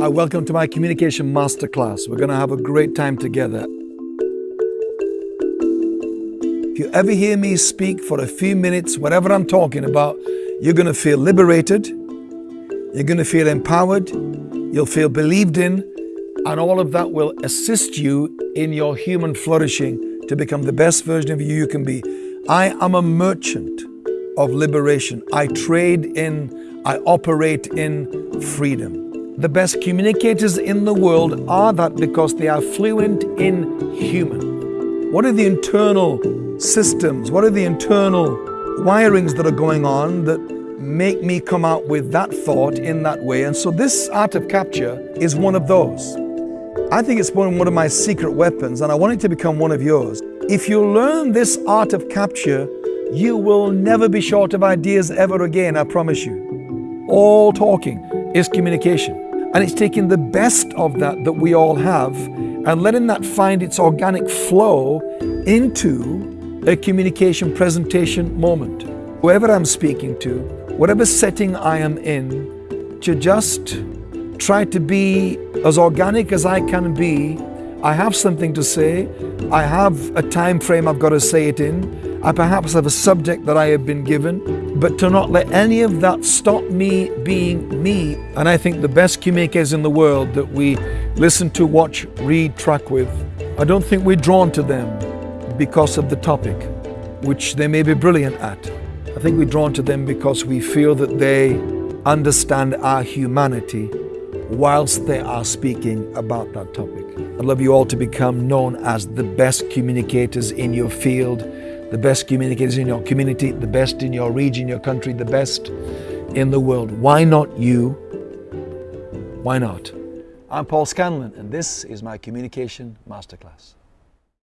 Hi, welcome to my communication masterclass. We're going to have a great time together. If you ever hear me speak for a few minutes, whatever I'm talking about, you're going to feel liberated, you're going to feel empowered, you'll feel believed in, and all of that will assist you in your human flourishing to become the best version of you you can be. I am a merchant of liberation. I trade in, I operate in freedom. The best communicators in the world are that because they are fluent in human. What are the internal systems? What are the internal wirings that are going on that make me come out with that thought in that way? And so this art of capture is one of those. I think it's one of my secret weapons and I want it to become one of yours. If you learn this art of capture, you will never be short of ideas ever again, I promise you. All talking is communication. And it's taking the best of that that we all have and letting that find its organic flow into a communication presentation moment. Whoever I'm speaking to, whatever setting I am in, to just try to be as organic as I can be. I have something to say. I have a time frame I've got to say it in. I perhaps have a subject that I have been given, but to not let any of that stop me being me. And I think the best communicators in the world that we listen to, watch, read, track with, I don't think we're drawn to them because of the topic, which they may be brilliant at. I think we're drawn to them because we feel that they understand our humanity whilst they are speaking about that topic. I'd love you all to become known as the best communicators in your field, the best communicators in your community, the best in your region, your country, the best in the world. Why not you? Why not? I'm Paul Scanlon, and this is my Communication Masterclass.